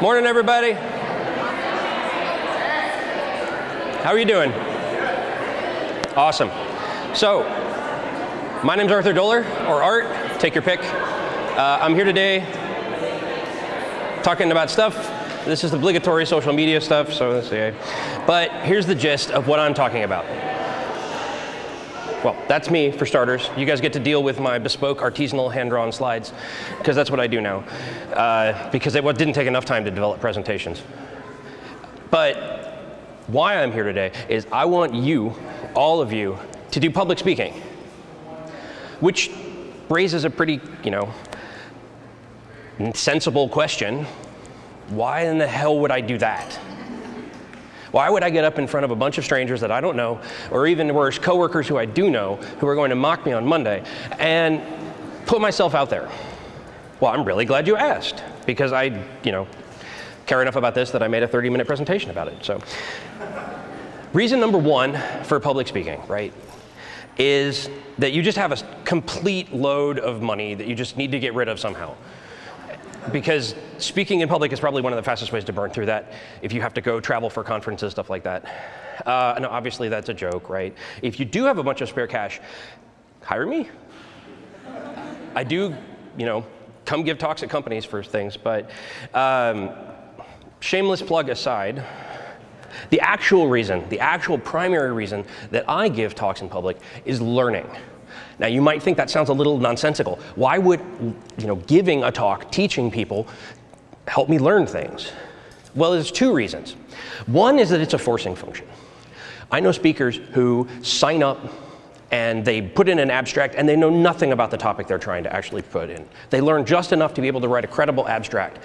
Morning, everybody. How are you doing? Awesome. So, my name's Arthur Doler, or Art, take your pick. Uh, I'm here today talking about stuff. This is obligatory social media stuff, so that's. But here's the gist of what I'm talking about. Well, that's me for starters. You guys get to deal with my bespoke artisanal hand-drawn slides, because that's what I do now. Uh, because it didn't take enough time to develop presentations. But why I'm here today is I want you, all of you, to do public speaking, which raises a pretty, you know, sensible question. Why in the hell would I do that? Why would I get up in front of a bunch of strangers that I don't know, or even worse, coworkers who I do know, who are going to mock me on Monday, and put myself out there? Well, I'm really glad you asked, because I, you know, care enough about this that I made a 30-minute presentation about it. So, reason number one for public speaking, right, is that you just have a complete load of money that you just need to get rid of somehow because speaking in public is probably one of the fastest ways to burn through that if you have to go travel for conferences, stuff like that. Uh, and obviously that's a joke, right? If you do have a bunch of spare cash, hire me. I do, you know, come give talks at companies for things, but um, shameless plug aside, the actual reason, the actual primary reason that I give talks in public is learning. Now you might think that sounds a little nonsensical. Why would you know, giving a talk, teaching people, help me learn things? Well, there's two reasons. One is that it's a forcing function. I know speakers who sign up and they put in an abstract and they know nothing about the topic they're trying to actually put in. They learn just enough to be able to write a credible abstract.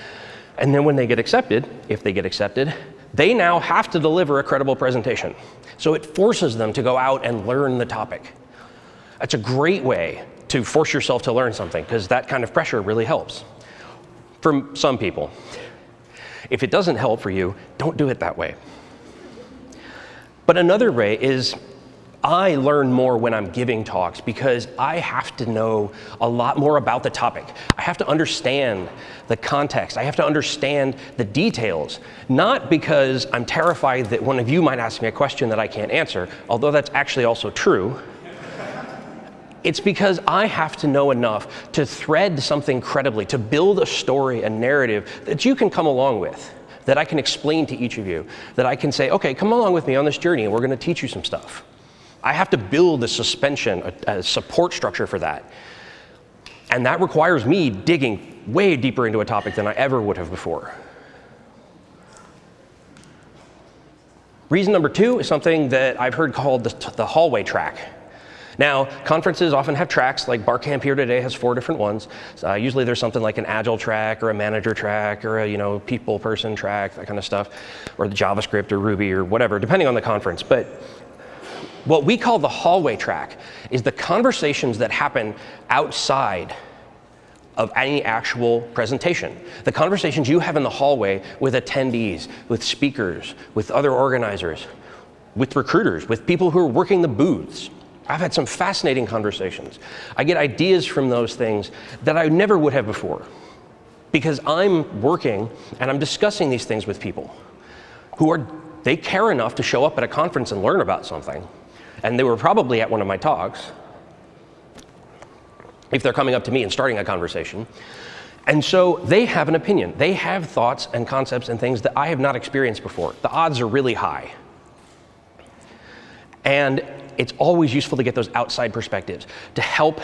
And then when they get accepted, if they get accepted, they now have to deliver a credible presentation. So it forces them to go out and learn the topic. That's a great way to force yourself to learn something because that kind of pressure really helps for some people. If it doesn't help for you, don't do it that way. But another way is I learn more when I'm giving talks because I have to know a lot more about the topic. I have to understand the context. I have to understand the details, not because I'm terrified that one of you might ask me a question that I can't answer, although that's actually also true. It's because I have to know enough to thread something credibly, to build a story, a narrative that you can come along with, that I can explain to each of you, that I can say, okay, come along with me on this journey and we're going to teach you some stuff. I have to build a suspension, a, a support structure for that. And that requires me digging way deeper into a topic than I ever would have before. Reason number two is something that I've heard called the, the hallway track. Now, conferences often have tracks, like Barcamp here today has four different ones. Uh, usually there's something like an agile track or a manager track or a you know people person track, that kind of stuff, or the JavaScript or Ruby or whatever, depending on the conference. But what we call the hallway track is the conversations that happen outside of any actual presentation. The conversations you have in the hallway with attendees, with speakers, with other organizers, with recruiters, with people who are working the booths. I've had some fascinating conversations. I get ideas from those things that I never would have before because I'm working and I'm discussing these things with people who are, they care enough to show up at a conference and learn about something. And they were probably at one of my talks if they're coming up to me and starting a conversation. And so they have an opinion. They have thoughts and concepts and things that I have not experienced before. The odds are really high. And it's always useful to get those outside perspectives to help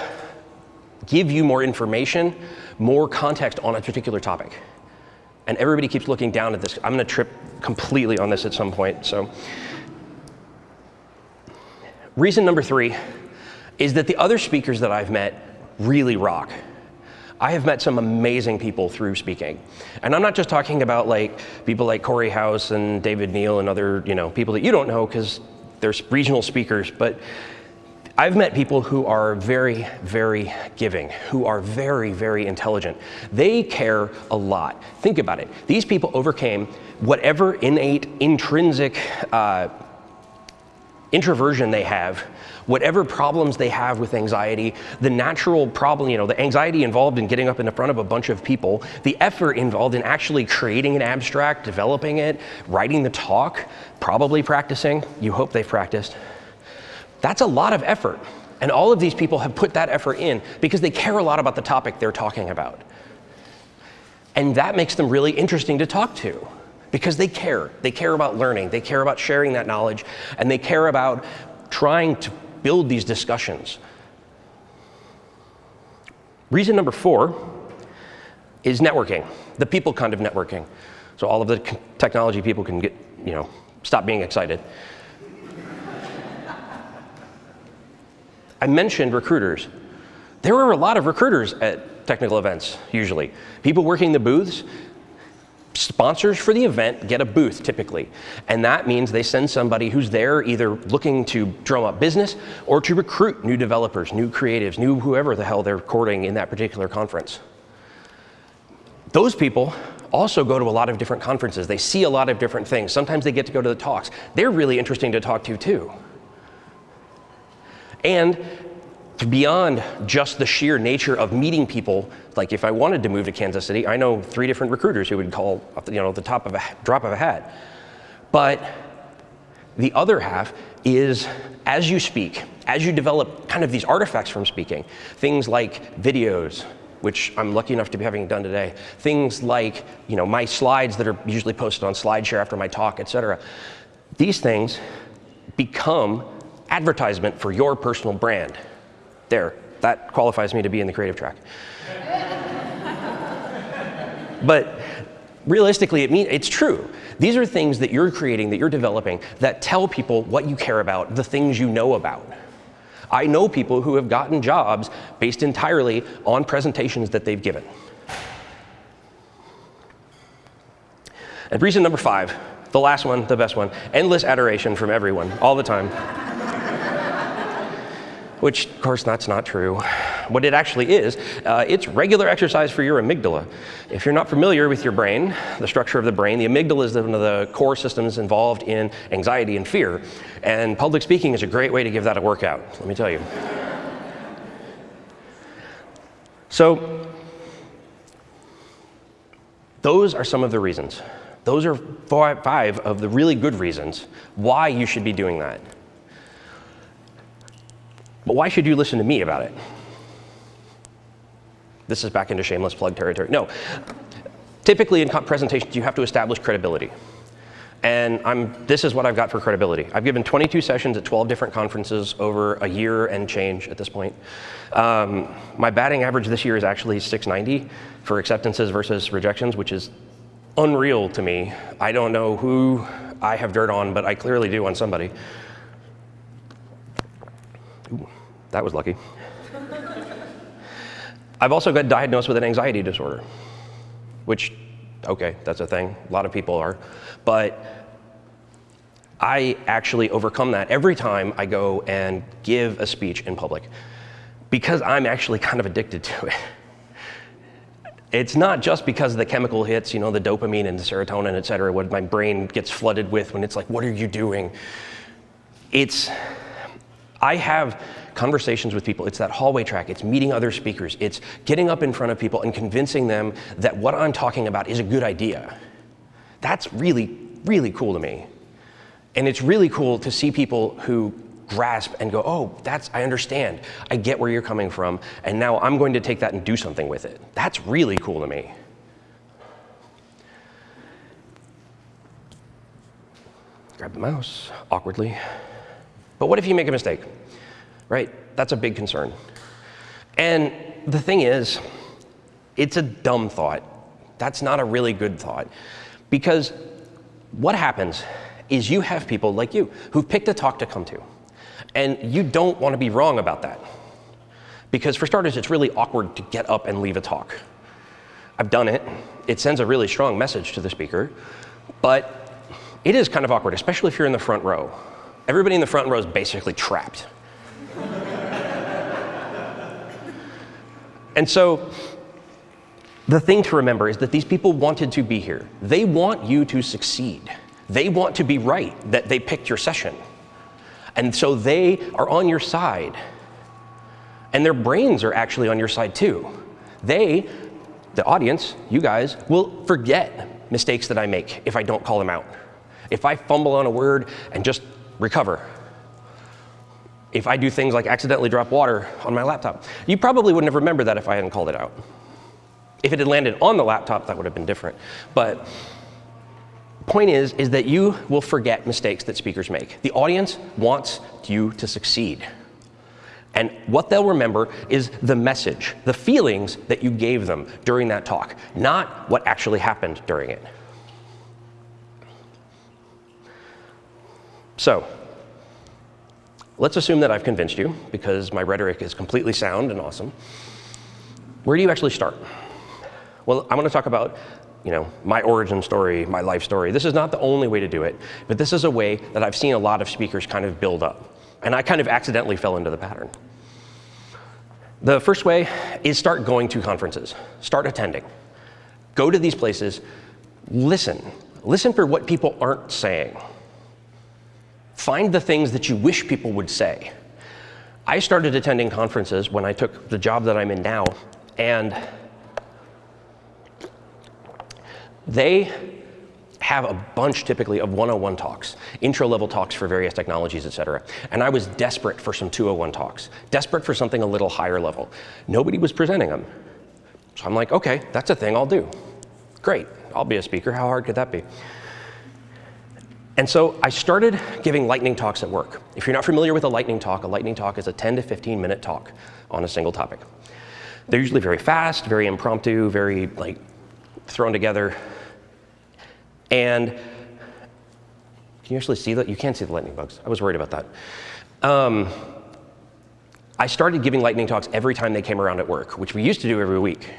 give you more information, more context on a particular topic. And everybody keeps looking down at this. I'm going to trip completely on this at some point. So, reason number three is that the other speakers that I've met really rock. I have met some amazing people through speaking. And I'm not just talking about like people like Cory House and David Neal and other, you know, people that you don't know because there's regional speakers, but I've met people who are very, very giving, who are very, very intelligent. They care a lot. Think about it. These people overcame whatever innate, intrinsic uh, introversion they have, whatever problems they have with anxiety, the natural problem, you know, the anxiety involved in getting up in front of a bunch of people, the effort involved in actually creating an abstract, developing it, writing the talk, probably practicing, you hope they've practiced. That's a lot of effort. And all of these people have put that effort in because they care a lot about the topic they're talking about. And that makes them really interesting to talk to because they care. They care about learning, they care about sharing that knowledge, and they care about trying to build these discussions. Reason number four is networking, the people kind of networking. So all of the technology people can get, you know, stop being excited. I mentioned recruiters. There are a lot of recruiters at technical events, usually. People working the booths, sponsors for the event get a booth typically. And that means they send somebody who's there either looking to drum up business or to recruit new developers, new creatives, new whoever the hell they're courting in that particular conference. Those people also go to a lot of different conferences. They see a lot of different things. Sometimes they get to go to the talks. They're really interesting to talk to too. And beyond just the sheer nature of meeting people, like if I wanted to move to Kansas City, I know three different recruiters who would call, you know, the top of a drop of a hat. But the other half is as you speak, as you develop kind of these artifacts from speaking, things like videos, which I'm lucky enough to be having done today, things like, you know, my slides that are usually posted on SlideShare after my talk, et cetera. These things become advertisement for your personal brand. There, that qualifies me to be in the creative track. but realistically, it mean, it's true. These are things that you're creating, that you're developing, that tell people what you care about, the things you know about. I know people who have gotten jobs based entirely on presentations that they've given. And reason number five, the last one, the best one, endless adoration from everyone, all the time which of course that's not true. What it actually is, uh, it's regular exercise for your amygdala. If you're not familiar with your brain, the structure of the brain, the amygdala is one of the core systems involved in anxiety and fear. And public speaking is a great way to give that a workout, let me tell you. So, those are some of the reasons. Those are five of the really good reasons why you should be doing that. But why should you listen to me about it? This is back into shameless plug territory. No. Typically in presentations, you have to establish credibility. And I'm, this is what I've got for credibility. I've given 22 sessions at 12 different conferences over a year and change at this point. Um, my batting average this year is actually 690 for acceptances versus rejections, which is unreal to me. I don't know who I have dirt on, but I clearly do on somebody. That was lucky. I've also got diagnosed with an anxiety disorder, which, okay, that's a thing. A lot of people are. But I actually overcome that every time I go and give a speech in public because I'm actually kind of addicted to it. It's not just because of the chemical hits, you know, the dopamine and the serotonin, et cetera, what my brain gets flooded with when it's like, what are you doing? It's I have conversations with people. It's that hallway track. It's meeting other speakers. It's getting up in front of people and convincing them that what I'm talking about is a good idea. That's really, really cool to me. And it's really cool to see people who grasp and go, oh, that's, I understand. I get where you're coming from. And now I'm going to take that and do something with it. That's really cool to me. Grab the mouse awkwardly. But what if you make a mistake? Right? That's a big concern. And the thing is, it's a dumb thought. That's not a really good thought. Because what happens is you have people like you who've picked a talk to come to. And you don't want to be wrong about that. Because for starters, it's really awkward to get up and leave a talk. I've done it. It sends a really strong message to the speaker. But it is kind of awkward, especially if you're in the front row. Everybody in the front row is basically trapped. And so the thing to remember is that these people wanted to be here. They want you to succeed. They want to be right that they picked your session. And so they are on your side. And their brains are actually on your side too. They, the audience, you guys, will forget mistakes that I make if I don't call them out. If I fumble on a word and just recover. If I do things like accidentally drop water on my laptop, you probably wouldn't have remembered that if I hadn't called it out. If it had landed on the laptop, that would have been different. But point is, is that you will forget mistakes that speakers make. The audience wants you to succeed. And what they'll remember is the message, the feelings that you gave them during that talk, not what actually happened during it. So, let's assume that I've convinced you, because my rhetoric is completely sound and awesome. Where do you actually start? Well, I'm to talk about you know, my origin story, my life story. This is not the only way to do it, but this is a way that I've seen a lot of speakers kind of build up. And I kind of accidentally fell into the pattern. The first way is start going to conferences, start attending. Go to these places, listen. Listen for what people aren't saying. Find the things that you wish people would say. I started attending conferences when I took the job that I'm in now, and they have a bunch typically of 101 talks, intro level talks for various technologies, et cetera. And I was desperate for some 201 talks, desperate for something a little higher level. Nobody was presenting them. So I'm like, okay, that's a thing I'll do. Great, I'll be a speaker. How hard could that be? And so I started giving lightning talks at work. If you're not familiar with a lightning talk, a lightning talk is a 10 to 15 minute talk on a single topic. They're usually very fast, very impromptu, very like thrown together. And can you actually see that? You can't see the lightning bugs. I was worried about that. Um, I started giving lightning talks every time they came around at work, which we used to do every week.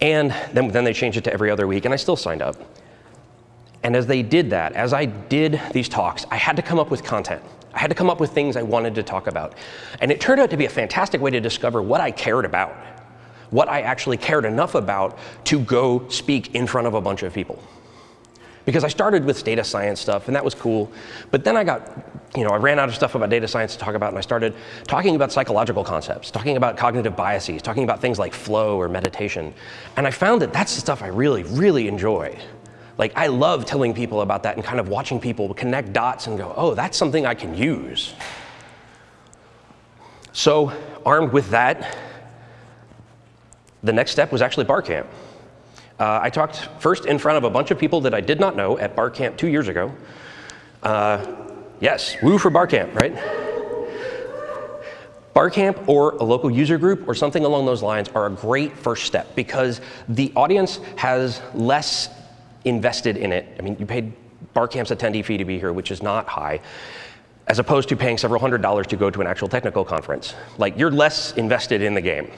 And then, then they changed it to every other week, and I still signed up. And as they did that, as I did these talks, I had to come up with content. I had to come up with things I wanted to talk about. And it turned out to be a fantastic way to discover what I cared about what I actually cared enough about to go speak in front of a bunch of people. Because I started with data science stuff, and that was cool. But then I got, you know, I ran out of stuff about data science to talk about, and I started talking about psychological concepts, talking about cognitive biases, talking about things like flow or meditation. And I found that that's the stuff I really, really enjoy. Like, I love telling people about that and kind of watching people connect dots and go, oh, that's something I can use. So, armed with that, the next step was actually bar camp. Uh, I talked first in front of a bunch of people that I did not know at bar camp two years ago. Uh, yes, woo for bar camp, right? Bar camp or a local user group or something along those lines are a great first step because the audience has less invested in it. I mean, you paid Barcamp's attendee fee to be here, which is not high, as opposed to paying several hundred dollars to go to an actual technical conference. Like, you're less invested in the game.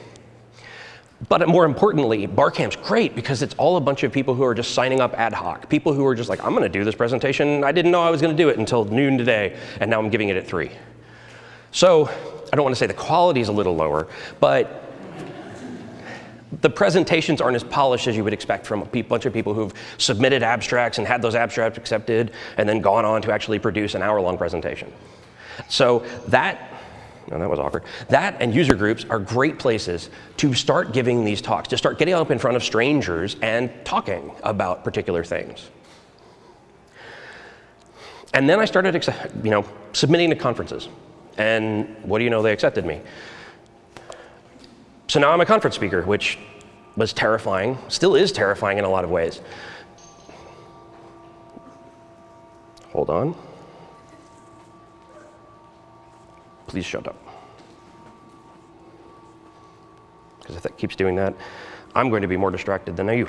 But more importantly, Barcamp's great because it's all a bunch of people who are just signing up ad hoc. People who are just like, I'm going to do this presentation. I didn't know I was going to do it until noon today, and now I'm giving it at 3. So I don't want to say the quality is a little lower, but the presentations aren't as polished as you would expect from a bunch of people who've submitted abstracts and had those abstracts accepted and then gone on to actually produce an hour-long presentation. So that no, that was awkward. That and user groups are great places to start giving these talks, to start getting up in front of strangers and talking about particular things. And then I started, you know, submitting to conferences. And what do you know, they accepted me. So now I'm a conference speaker, which was terrifying, still is terrifying in a lot of ways. Hold on. please shut up. Because if that keeps doing that, I'm going to be more distracted than you.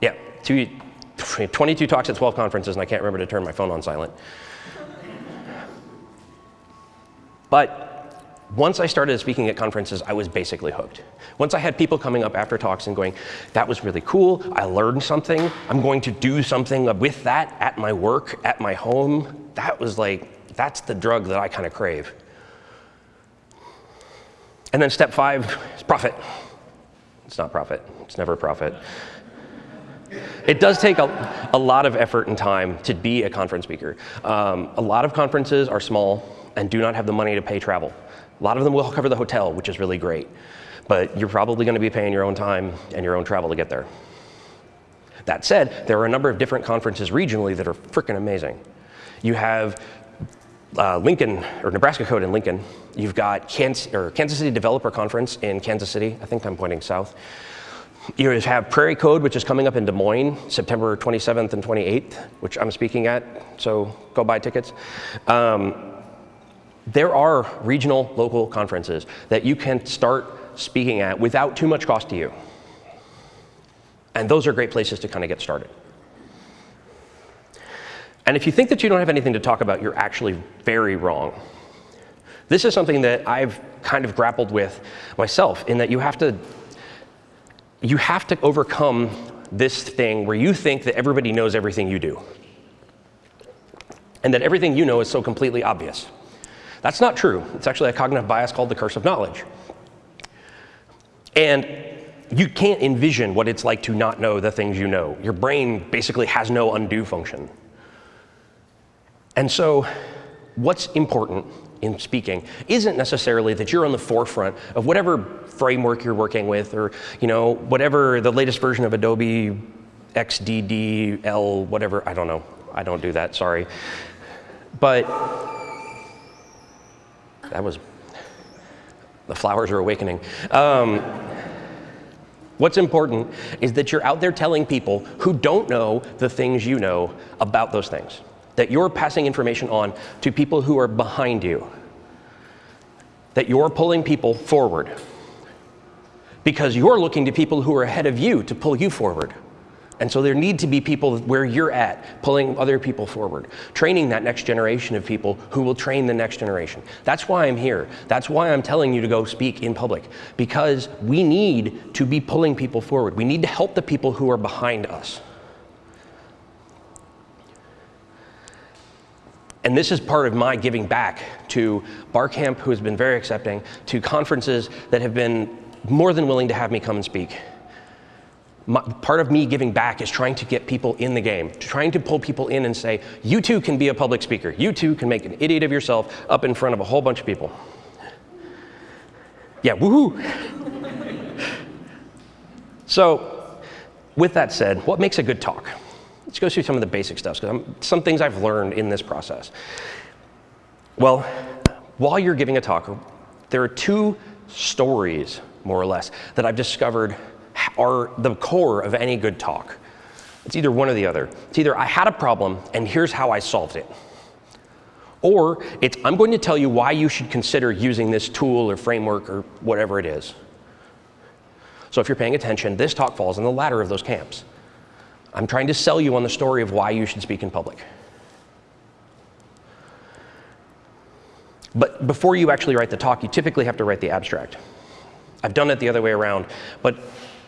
Yeah, two, 22 talks at 12 conferences, and I can't remember to turn my phone on silent. But once I started speaking at conferences, I was basically hooked. Once I had people coming up after talks and going, that was really cool, I learned something, I'm going to do something with that at my work, at my home, that was like, that's the drug that I kind of crave. And then step five is profit. It's not profit. It's never profit. It does take a, a lot of effort and time to be a conference speaker. Um, a lot of conferences are small and do not have the money to pay travel. A lot of them will cover the hotel, which is really great. But you're probably going to be paying your own time and your own travel to get there. That said, there are a number of different conferences regionally that are freaking amazing. You have uh, Lincoln, or Nebraska Code in Lincoln. You've got Kansas, or Kansas City Developer Conference in Kansas City. I think I'm pointing south. You have Prairie Code, which is coming up in Des Moines, September 27th and 28th, which I'm speaking at, so go buy tickets. Um, there are regional local conferences that you can start speaking at without too much cost to you. And those are great places to kind of get started. And if you think that you don't have anything to talk about, you're actually very wrong. This is something that I've kind of grappled with myself in that you have to you have to overcome this thing where you think that everybody knows everything you do. And that everything you know is so completely obvious. That's not true. It's actually a cognitive bias called the curse of knowledge. And you can't envision what it's like to not know the things you know. Your brain basically has no undo function. And so, what's important in speaking isn't necessarily that you're on the forefront of whatever framework you're working with or you know whatever the latest version of Adobe XDDL whatever I don't know I don't do that sorry but that was the flowers are awakening um, What's important is that you're out there telling people who don't know the things you know about those things that you're passing information on to people who are behind you, that you're pulling people forward because you're looking to people who are ahead of you to pull you forward. And so there need to be people where you're at, pulling other people forward, training that next generation of people who will train the next generation. That's why I'm here. That's why I'm telling you to go speak in public, because we need to be pulling people forward. We need to help the people who are behind us. And this is part of my giving back to Barcamp, who has been very accepting, to conferences that have been more than willing to have me come and speak. My, part of me giving back is trying to get people in the game, trying to pull people in and say, you too can be a public speaker. You too can make an idiot of yourself up in front of a whole bunch of people. Yeah, woohoo! so, with that said, what makes a good talk? Let's go through some of the basic stuff, because some things I've learned in this process. Well, while you're giving a talk, there are two stories, more or less, that I've discovered are the core of any good talk. It's either one or the other. It's either I had a problem and here's how I solved it. Or it's I'm going to tell you why you should consider using this tool or framework or whatever it is. So if you're paying attention, this talk falls in the latter of those camps. I'm trying to sell you on the story of why you should speak in public. But before you actually write the talk, you typically have to write the abstract. I've done it the other way around, but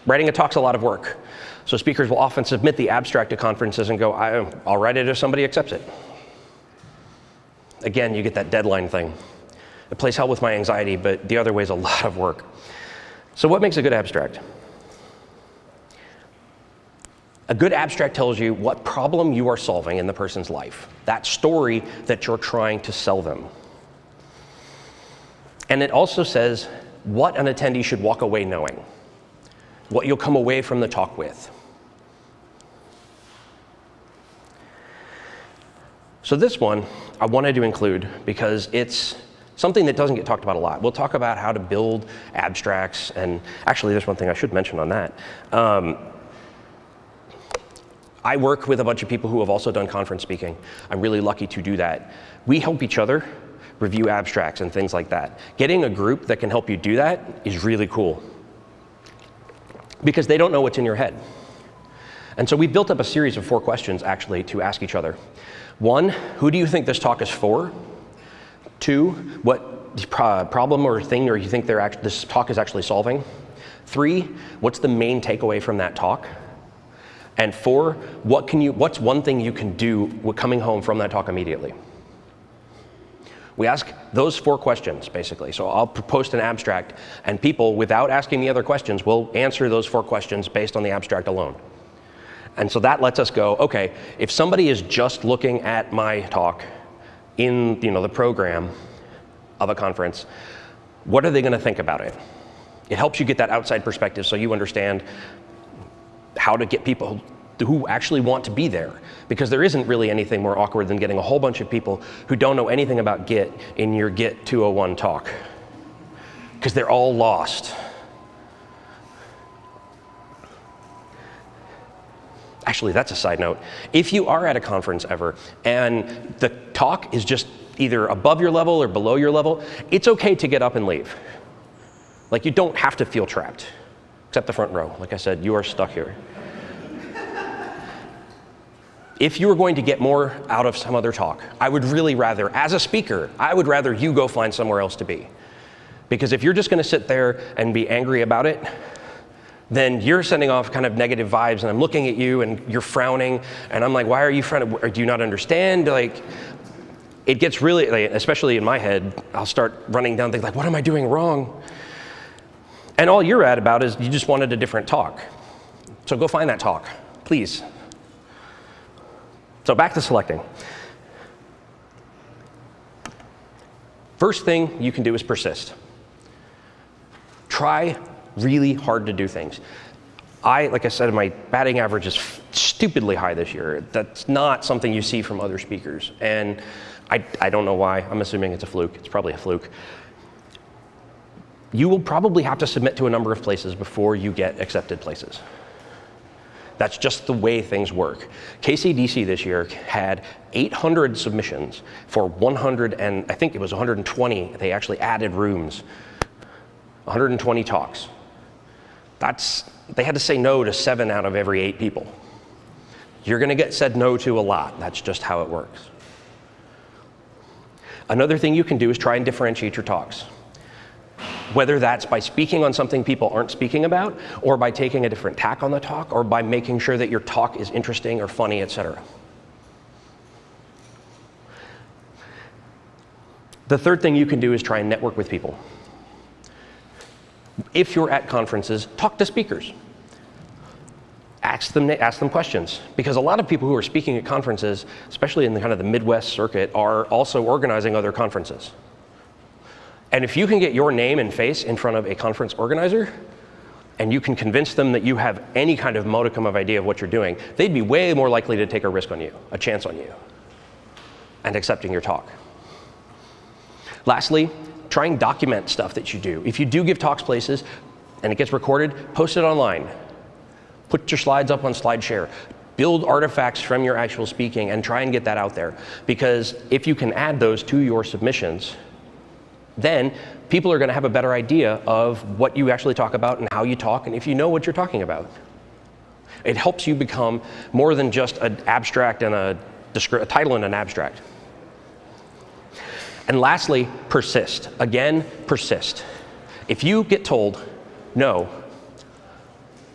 writing a talk's a lot of work. So speakers will often submit the abstract to conferences and go, I'll write it if somebody accepts it. Again, you get that deadline thing. It plays hell with my anxiety, but the other way is a lot of work. So what makes a good abstract? A good abstract tells you what problem you are solving in the person's life, that story that you're trying to sell them. And it also says what an attendee should walk away knowing, what you'll come away from the talk with. So this one I wanted to include because it's something that doesn't get talked about a lot. We'll talk about how to build abstracts, and actually there's one thing I should mention on that. Um, I work with a bunch of people who have also done conference speaking. I'm really lucky to do that. We help each other review abstracts and things like that. Getting a group that can help you do that is really cool because they don't know what's in your head. And so we built up a series of four questions actually to ask each other. One, who do you think this talk is for? Two, what problem or thing or you think this talk is actually solving? Three, what's the main takeaway from that talk? And four, what can you, what's one thing you can do coming home from that talk immediately? We ask those four questions, basically. So I'll post an abstract, and people, without asking the other questions, will answer those four questions based on the abstract alone. And so that lets us go, okay, if somebody is just looking at my talk in you know, the program of a conference, what are they going to think about it? It helps you get that outside perspective so you understand how to get people who actually want to be there. Because there isn't really anything more awkward than getting a whole bunch of people who don't know anything about Git in your Git 201 talk. Because they're all lost. Actually, that's a side note. If you are at a conference ever and the talk is just either above your level or below your level, it's okay to get up and leave. Like you don't have to feel trapped, except the front row. Like I said, you are stuck here. If you were going to get more out of some other talk, I would really rather, as a speaker, I would rather you go find somewhere else to be. Because if you're just going to sit there and be angry about it, then you're sending off kind of negative vibes, and I'm looking at you, and you're frowning, and I'm like, why are you frowning? Do you not understand? Like, it gets really, like, especially in my head, I'll start running down things like, what am I doing wrong? And all you're at about is you just wanted a different talk. So go find that talk, please. So back to selecting. First thing you can do is persist. Try really hard to do things. I, like I said, my batting average is stupidly high this year. That's not something you see from other speakers. And I, I don't know why. I'm assuming it's a fluke. It's probably a fluke. You will probably have to submit to a number of places before you get accepted places. That's just the way things work. KCDC this year had 800 submissions for 100 and I think it was 120. They actually added rooms. 120 talks. That's, they had to say no to seven out of every eight people. You're going to get said no to a lot. That's just how it works. Another thing you can do is try and differentiate your talks whether that's by speaking on something people aren't speaking about, or by taking a different tack on the talk, or by making sure that your talk is interesting or funny, etc. The third thing you can do is try and network with people. If you're at conferences, talk to speakers. Ask them, ask them questions. Because a lot of people who are speaking at conferences, especially in the kind of the Midwest circuit, are also organizing other conferences. And if you can get your name and face in front of a conference organizer, and you can convince them that you have any kind of modicum of idea of what you're doing, they'd be way more likely to take a risk on you, a chance on you, and accepting your talk. Lastly, try and document stuff that you do. If you do give talks places and it gets recorded, post it online. Put your slides up on SlideShare. Build artifacts from your actual speaking and try and get that out there. Because if you can add those to your submissions, then people are going to have a better idea of what you actually talk about and how you talk and if you know what you're talking about. It helps you become more than just an abstract and a, a title and an abstract. And lastly, persist. Again, persist. If you get told no,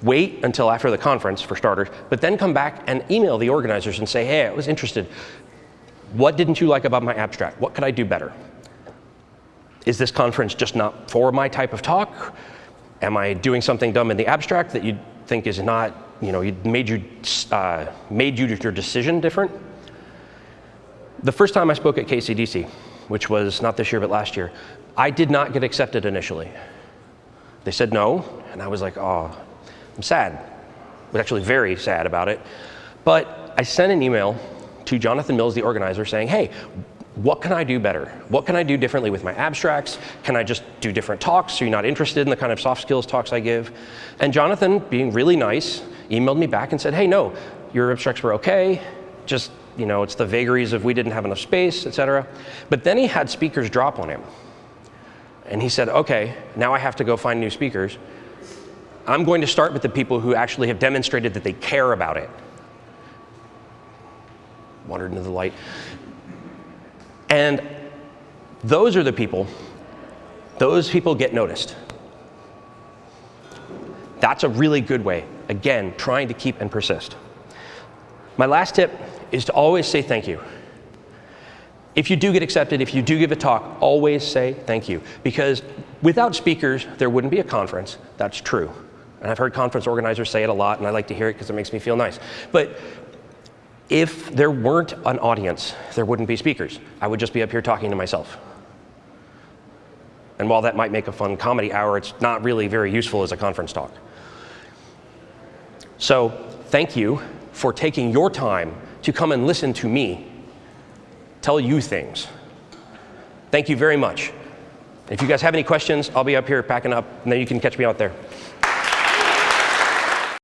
wait until after the conference for starters, but then come back and email the organizers and say, hey, I was interested. What didn't you like about my abstract? What could I do better? Is this conference just not for my type of talk? Am I doing something dumb in the abstract that you think is not, you know, made you, uh, made you your decision different? The first time I spoke at KCDC, which was not this year but last year, I did not get accepted initially. They said no, and I was like, oh, I'm sad. I was actually very sad about it. But I sent an email to Jonathan Mills, the organizer, saying, hey, what can I do better? What can I do differently with my abstracts? Can I just do different talks so you're not interested in the kind of soft skills talks I give? And Jonathan, being really nice, emailed me back and said, hey, no, your abstracts were okay, just, you know, it's the vagaries of we didn't have enough space, et cetera. But then he had speakers drop on him. And he said, okay, now I have to go find new speakers. I'm going to start with the people who actually have demonstrated that they care about it. Wandered into the light. And those are the people, those people get noticed. That's a really good way. Again, trying to keep and persist. My last tip is to always say thank you. If you do get accepted, if you do give a talk, always say thank you. Because without speakers, there wouldn't be a conference. That's true. And I've heard conference organizers say it a lot, and I like to hear it because it makes me feel nice. But if there weren't an audience, there wouldn't be speakers. I would just be up here talking to myself. And while that might make a fun comedy hour, it's not really very useful as a conference talk. So thank you for taking your time to come and listen to me tell you things. Thank you very much. If you guys have any questions, I'll be up here packing up, and then you can catch me out there.